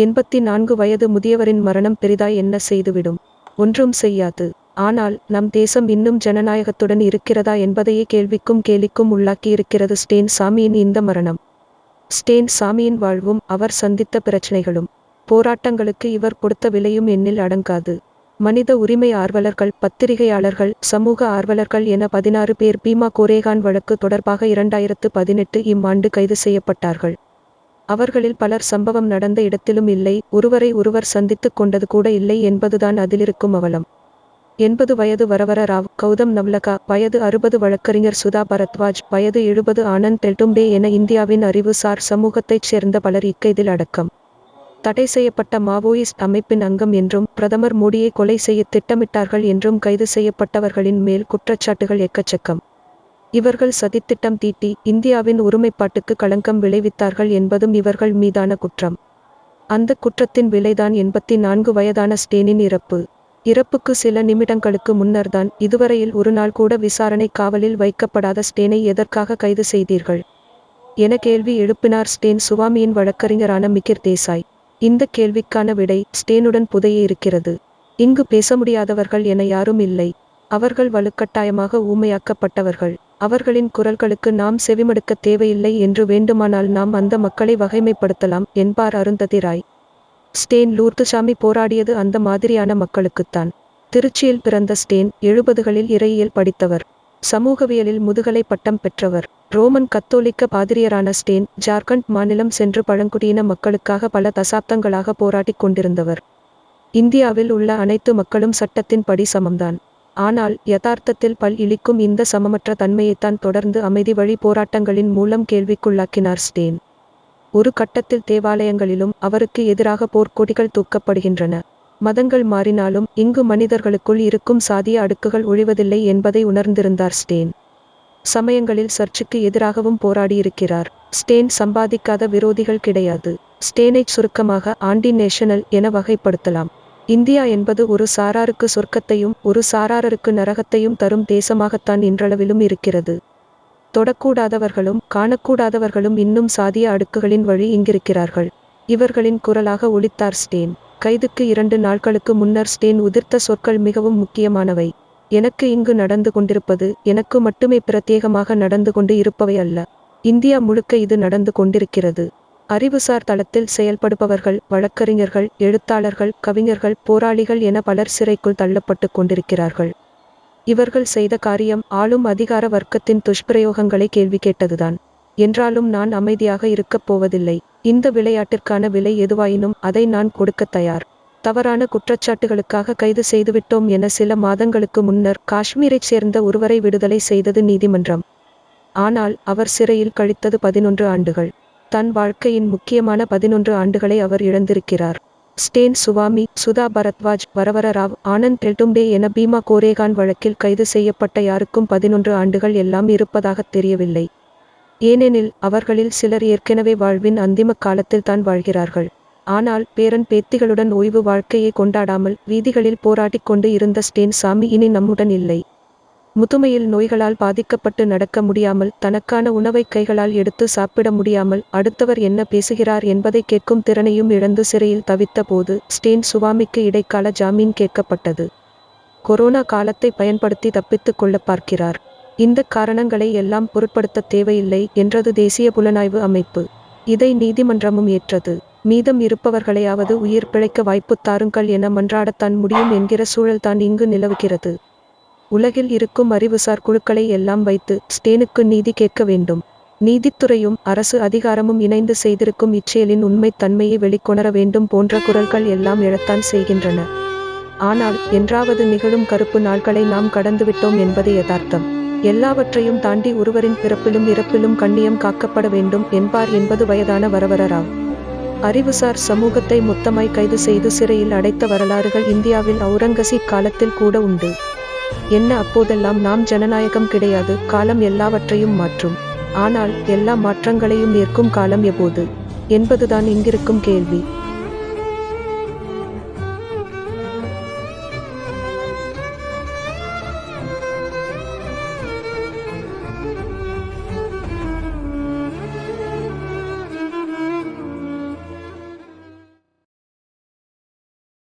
எண்பத்தி நான்கு வயது முதியவரின் மரணம் பெரிதாய் என்ன செய்துவிடும்? ஒன்றும் செய்யாது. ஆனால் நம் தேசம் இன்னும் ஜனநாயகத்துடன் இருக்கிறதா என்பதையே கேள்விக்கும் கேலிக்கும் உள்ளாக்கியிருக்கிறது ஸ்டேன் சாமியின் இந்த மரணம். ஸ்டேன் சாமியின் வாழ்வும் அவர் சந்தித்த பிரச்சனைகளும். போராட்டங்களுக்கு இவர் கொடுத்த விலையும் எண்ணில் அடங்காது. மனித உரிமை ஆர்வலர்கள் பத்திரிகையாளர்கள் சமூக ஆர்வலர்கள் என பதினாறு பேர் பீமா கோரேகான் வழக்கு தொடர்பாக இரண்டாயிரத்து பதினெட்டு இம்மாண்டு கைது செய்யப்பட்டார்கள். அவர்களில் பலர் சம்பவம் நடந்த இடத்திலும் இல்லை ஒருவரை ஒருவர் சந்தித்துக் கொண்டது கூட இல்லை என்பதுதான் அதிலிருக்கும் அவலம். எண்பது வயது வரவர ராவ் கௌதம் நவ்லகா வயது அறுபது வழக்கறிஞர் சுதா பரத்வாஜ் வயது எழுபது ஆனந்த் டெல்டும்பே என இந்தியாவின் அறிவுசார் சமூகத்தைச் சேர்ந்த பலர் இக்கைதில் அடக்கம். தடை செய்யப்பட்ட மாவோயிஸ்ட் அமைப்பின் அங்கம் என்றும் பிரதமர் மோடியை கொலை செய்ய திட்டமிட்டார்கள் என்றும் கைது செய்யப்பட்டவர்களின் மேல் குற்றச்சாட்டுகள் எக்கச்சக்கம் இவர்கள் சதித்திட்டம் தீட்டி இந்தியாவின் ஒருமைப்பாட்டுக்கு களங்கம் விளைவித்தார்கள் என்பதும் இவர்கள் மீதான குற்றம். அந்த குற்றத்தின் விலைதான் எண்பத்தி நான்கு வயதான ஸ்டேனின் இறப்பு. இறப்புக்கு சில நிமிடங்களுக்கு முன்னர்தான் இதுவரையில் ஒரு நாள் கூட விசாரணை காவலில் வைக்கப்படாத ஸ்டேனை எதற்காக கைது செய்தீர்கள்? என கேள்வி எழுப்பினார் ஸ்டேன் சுவாமியின் வழக்கறிஞரான மிகிர் தேசாய். இந்த கேள்விக்கான விடை ஸ்டேனுடன் புதையே இருக்கிறது. இங்கு பேச முடியாதவர்கள் என யாரும் இல்லை. அவர்கள் வலுக்கட்டாயமாக ஊமையாக்கப்பட்டவர்கள். அவர்களின் குரல்களுக்கு நாம் செவிமடுக்க தேவையில்லை என்று வேண்டுமானால் நாம் அந்த மக்களை வகைமைப்படுத்தலாம் என்பார் அருந்ததி ராய் ஸ்டேன் லூர்துசாமி போராடியது அந்த மாதிரியான மக்களுக்குத்தான். திருச்சியில் பிறந்த ஸ்டேன் எழுபதுகளில் இறையியல் படித்தவர். சமூகவியலில் முதுகலை பட்டம் பெற்றவர். ரோமன் கத்தோலிக்க பாதிரியரான ஸ்டேன் ஜார்க்கண்ட் மாநிலம் சென்று பழங்குடியின மக்களுக்காக பல தசாப்தங்களாக போராடிக் கொண்டிருந்தவர். இந்தியாவில் உள்ள அனைத்து மக்களும் சட்டத்தின் படி சமம்தான். ஆனால் யதார்த்தத்தில் பல் இழிக்கும் இந்த சமமற்ற தன்மையைத்தான் தொடர்ந்து அமைதி வழி போராட்டங்களின் மூலம் கேள்விக்குள்ளாக்கினார் ஸ்டேன். ஒரு கட்டத்தில் தேவாலயங்களிலும் அவருக்கு எதிராக போர்க்கொடிகள் தூக்கப்படுகின்றன. மதங்கள் மாறினாலும் இங்கு மனிதர்களுக்குள் இருக்கும் சாதிய அடுக்குகள் ஒழிவதில்லை என்பதை உணர்ந்திருந்தார் ஸ்டேன். சமயங்களில் சர்ச்சுக்கு எதிராகவும் போராடியிருக்கிறார். ஸ்டேன் சம்பாதிக்காத விரோதிகள் கிடையாது. ஸ்டேனைச் சுருக்கமாக ஆண்டி நேஷனல் என வகைப்படுத்தலாம். இந்தியா என்பது ஒரு சாராருக்கு சொர்க்கத்தையும் ஒரு சாராருக்கு நரகத்தையும் தரும் தேசமாகத்தான் இன்றளவிலும் இருக்கிறது. தொடக்கூடாதவர்களும் காணக்கூடாதவர்களும் இன்னும் சாதிய அடுக்குகளின் வழி இங்கிருக்கிறார்கள். இவர்களின் குரலாக ஒளித்தார் ஸ்டேன். கைதுக்கு இரண்டு நாட்களுக்கு முன்னர் ஸ்டேன் உதிர்த்த சொற்கள் மிகவும் முக்கியமானவை. எனக்கு இங்கு நடந்து கொண்டிருப்பது எனக்கு மட்டுமே பிரத்யேகமாக நடந்து கொண்டு இருப்பவை அல்ல. இந்தியா முழுக்க இது நடந்து கொண்டிருக்கிறது. அறிவுசார் தளத்தில் செயல்படுபவர்கள் வழக்கறிஞர்கள் எழுத்தாளர்கள் கவிஞர்கள் போராளிகள் என பலர் சிறைக்குள் தள்ளப்பட்டு கொண்டிருக்கிறார்கள். இவர்கள் செய்த காரியம் ஆளும் அதிகார வர்க்கத்தின் துஷ்பிரயோகங்களை கேள்வி கேட்டதுதான். என்றாலும் நான் அமைதியாக இருக்கப் போவதில்லை. இந்த விளையாட்டிற்கான விலை எதுவாயினும் அதை நான் கொடுக்க தயார். தவறான குற்றச்சாட்டுகளுக்காக கைது செய்துவிட்டோம் என சில மாதங்களுக்கு முன்னர் காஷ்மீரைச் சேர்ந்த ஒருவரை விடுதலை செய்தது நீதிமன்றம். ஆனால் அவர் சிறையில் கழித்தது பதினொன்று ஆண்டுகள். தன் வாழ்க்கையின் முக்கியமான பதினொன்று ஆண்டுகளை அவர் இழந்திருக்கிறார். ஸ்டேன் சுவாமி சுதா பரத்வாஜ் வரவர ராவ் ஆனந்த் டெல்டும்பே என பீமா கோரேகான் வழக்கில் கைது செய்யப்பட்ட யாருக்கும் பதினொன்று ஆண்டுகள் எல்லாம் இருப்பதாகத் தெரியவில்லை. ஏனெனில் அவர்களில் சிலர் ஏற்கனவே வாழ்வின் அந்திம காலத்தில் தான் வாழ்கிறார்கள். ஆனால் பேரன் பேத்திகளுடன் ஓய்வு வாழ்க்கையை கொண்டாடாமல் வீதிகளில் போராடிக் கொண்டு இருந்த ஸ்டேன் சாமி இனி நம்முடன் இல்லை. முதுமையில் நோய்களால் பாதிக்கப்பட்டு நடக்க முடியாமல் தனக்கான உணவை கைகளால் எடுத்து சாப்பிட முடியாமல் அடுத்தவர் என்ன பேசுகிறார் என்பதை கேட்கும் திறனையும் இழந்து சிறையில் தவித்த போது ஸ்டேன் சுவாமிக்கு இடைக்கால ஜாமீன் கேட்கப்பட்டது. கொரோனா காலத்தை பயன்படுத்தி தப்பித்துக் கொள்ள பார்க்கிறார். இந்த காரணங்களை எல்லாம் பொருட்படுத்த தேவையில்லை என்றது தேசிய புலனாய்வு அமைப்பு. இதை நீதிமன்றமும் ஏற்றது. மீதம் இருப்பவர்களையாவது உயிர் பிழைக்க வாய்ப்பு தாருங்கள் என மன்றாடத்தான் முடியும் என்கிற சூழல்தான் இங்கு நிலவுகிறது. உலகில் இருக்கும் அறிவுசார் குழுக்களை எல்லாம் வைத்து ஸ்டேனுக்கு நீதி கேட்க வேண்டும். நீதித்துறையும் அரசு அதிகாரமும் இணைந்து செய்திருக்கும் இச்செயலின் உண்மைத் தன்மையை வெளிக்கொணர வேண்டும் போன்ற குரல்கள் எல்லாம் எழத்தான் செய்கின்றன. ஆனால் என்றாவது நிகழும் கருப்பு நாட்களை நாம் கடந்துவிட்டோம் என்பது யதார்த்தம். எல்லாவற்றையும் தாண்டி ஒருவரின் பிறப்பிலும் இறப்பிலும் கண்ணியம் காக்கப்பட வேண்டும் என்பார் என்பது வயதான வரவரராம் அறிவுசார் சமூகத்தை மொத்தமாய் கைது செய்து சிறையில் அடைத்த வரலாறுகள் இந்தியாவில் அவுரங்கசீப் காலத்தில் கூட உண்டு. என்ன அப்போதெல்லாம் நாம் ஜனநாயகம் கிடையாது காலம் எல்லாவற்றையும் மாற்றும். ஆனால் எல்லா மாற்றங்களையும் ஏற்கும் காலம் எப்போது என்பதுதான் இங்கிருக்கும் கேள்வி.